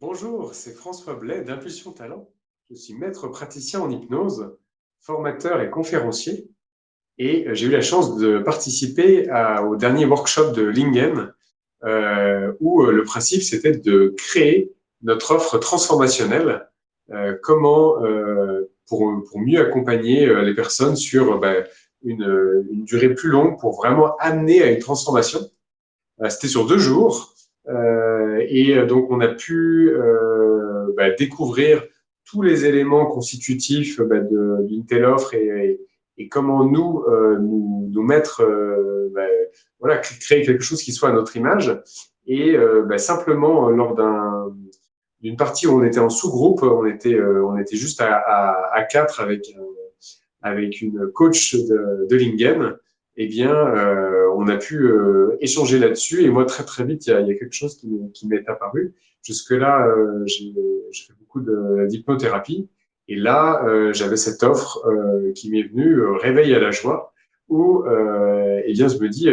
Bonjour, c'est François Blais d'Impulsion Talent. Je suis maître praticien en hypnose, formateur et conférencier. Et j'ai eu la chance de participer au dernier workshop de Lingen, euh, où euh, le principe c'était de créer notre offre transformationnelle. Euh, comment pour, mieux accompagner les personnes sur ben, une, une, durée plus longue pour vraiment amener à une transformation. C'était sur deux jours. Euh, et euh, donc, on a pu euh, bah, découvrir tous les éléments constitutifs bah, d'une telle offre et, et, comment nous, nous, nous, mettre, bah, voilà, créer quelque chose qui soit à notre image. Et bah, simplement, lors d'un d'une partie où on était en sous-groupe, on était, on était juste à, à, à quatre avec, avec une coach de, de Lingen eh bien, euh, on a pu euh, échanger là-dessus. Et moi, très très vite, il y a, il y a quelque chose qui, qui m'est apparu. Jusque-là, euh, j'ai fait beaucoup d'hypnothérapie. Et là, euh, j'avais cette offre euh, qui m'est venue, Réveil à la joie, où eh bien, je me dis,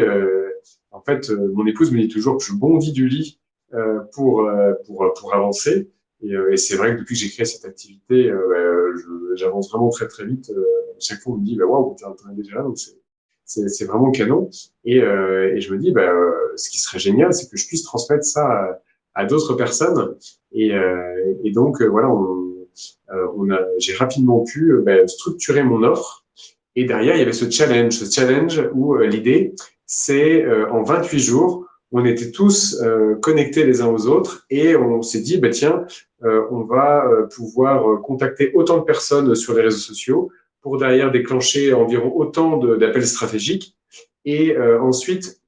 en fait, mon épouse me dit toujours que je bondis du lit pour, pour, pour avancer. Et, et c'est vrai que depuis que j'ai créé cette activité, j'avance vraiment très très vite. chaque fois, on me dit, bah, waouh, t'es déjà là, donc c'est c'est vraiment canon. Et, euh, et, je me dis, bah, euh, ce qui serait génial, c'est que je puisse transmettre ça à, d'autres personnes. Et, euh, et donc, euh, voilà, on, euh, on j'ai rapidement pu bah, structurer mon offre. Et derrière, il y avait ce challenge, ce challenge où l'idée, c'est en 28 jours, on était tous connectés les uns aux autres et on s'est dit, bah, tiens, on va pouvoir contacter autant de personnes sur les réseaux sociaux, pour derrière déclencher environ autant d'appels stratégiques. Et euh, ensuite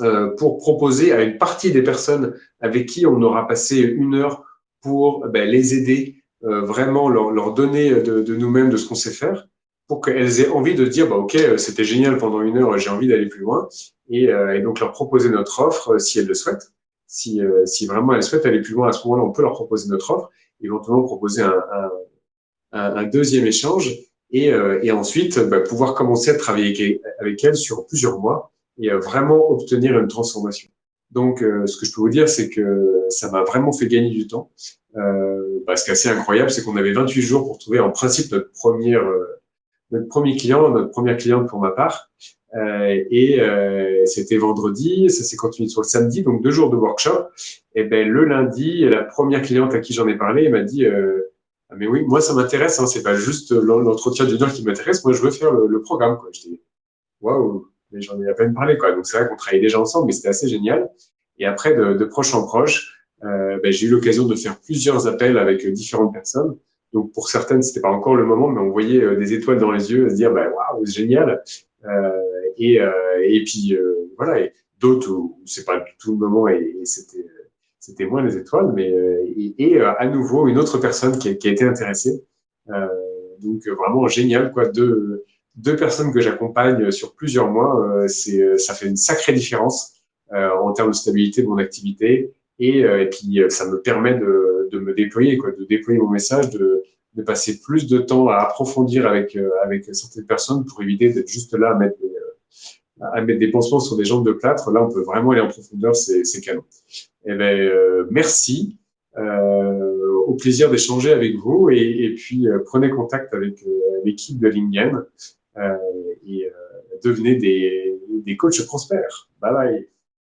euh, pour proposer à une partie des personnes avec qui on aura passé une heure pour ben, les aider, euh, vraiment leur, leur, donner de, de nous-mêmes de ce qu'on sait faire, pour qu'elles aient envie de dire bah, ok c'était génial pendant une heure, j'ai envie d'aller plus loin. Et, et, donc leur proposer notre offre si elles le souhaitent. Si, si vraiment elles souhaitent aller plus loin à ce moment-là, on peut leur proposer notre offre, éventuellement proposer un, un, un deuxième échange et, euh, et ensuite bah, pouvoir commencer à travailler avec, elle sur plusieurs mois et euh, vraiment obtenir une transformation. Donc, euh, ce que je peux vous dire, c'est que ça m'a vraiment fait gagner du temps. Bah, ce qui est assez incroyable, c'est qu'on avait 28 jours pour trouver en principe notre première, notre premier client, notre première cliente pour ma part. Euh, et euh, c'était vendredi, ça s'est continué sur le samedi, donc deux jours de workshop. Et ben le lundi, la première cliente à qui j'en ai parlé m'a dit euh, mais oui, moi ça m'intéresse, hein, c'est pas juste l'entretien d'une heure qui m'intéresse, moi je veux faire le, programme. Quoi. Je dis, waouh, mais j'en ai à peine parlé. Quoi. Donc c'est vrai qu'on travaillait déjà ensemble, mais c'était assez génial. Et après, de, de proche en proche, euh, ben, j'ai eu l'occasion de faire plusieurs appels avec différentes personnes. Donc pour certaines, c'était pas encore le moment, mais on voyait euh, des étoiles dans les yeux, se dire, ben, waouh, c'est génial. Euh, et, euh, et puis euh, voilà, et d'autres c'est pas du tout le moment et, et c'était c'était moins les étoiles, mais euh, et, euh, à nouveau une autre personne qui a, qui a été intéressée. Euh, donc vraiment génial, quoi. Deux, deux personnes que j'accompagne sur plusieurs mois, c'est ça fait une sacrée différence en termes de stabilité de mon activité et, et puis ça me permet de, de me déployer, quoi, de déployer mon message, de, de passer plus de temps à approfondir avec avec certaines personnes pour éviter d'être juste là à mettre des, à mettre des pansements sur des jambes de plâtre. Là, on peut vraiment aller en profondeur, c'est canon. Eh ben, euh, merci. Euh, au plaisir d'échanger avec vous et, et puis euh, prenez contact avec euh, l'équipe de Lingen et devenez des, des coachs prospères. Bye bye.